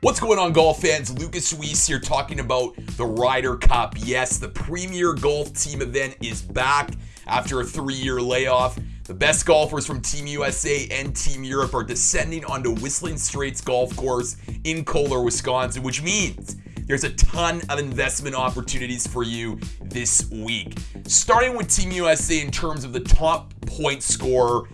What's going on, golf fans? Lucas Weiss here talking about the Ryder Cup. Yes, the premier golf team event is back after a three year layoff. The best golfers from Team USA and Team Europe are descending onto Whistling Straits Golf Course in Kohler, Wisconsin, which means there's a ton of investment opportunities for you this week. Starting with Team USA in terms of the top point scorer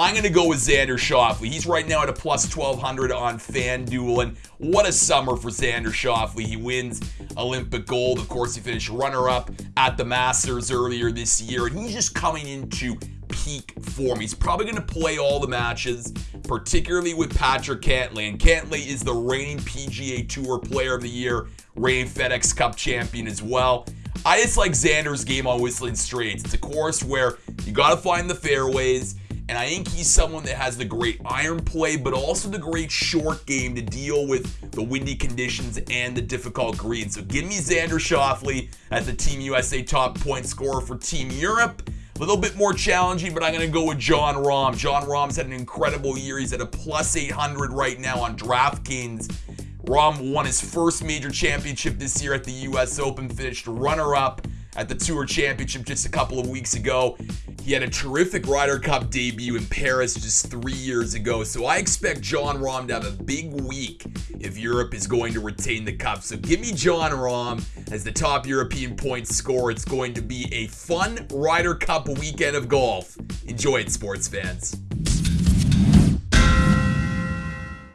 I'm going to go with Xander Schauffele. He's right now at a plus 1200 on FanDuel. And what a summer for Xander Schauffele. He wins Olympic gold. Of course, he finished runner up at the Masters earlier this year. And he's just coming into peak form. He's probably going to play all the matches, particularly with Patrick Cantlay. And Cantlay is the reigning PGA Tour Player of the Year, reigning FedEx Cup champion as well. I just like Xander's game on Whistling Straits. It's a course where you got to find the fairways. And I think he's someone that has the great iron play, but also the great short game to deal with the windy conditions and the difficult greens. So give me Xander Schauffele as the Team USA top point scorer for Team Europe. A little bit more challenging, but I'm going to go with Jon Rahm. Jon Rahm's had an incredible year. He's at a plus 800 right now on DraftKings. Rahm won his first major championship this year at the US Open, finished runner up at the Tour Championship just a couple of weeks ago. He had a terrific Ryder Cup debut in Paris just three years ago, so I expect Jon Rahm to have a big week if Europe is going to retain the cup. So give me Jon Rahm as the top European point scorer. It's going to be a fun Ryder Cup weekend of golf. Enjoy it, sports fans.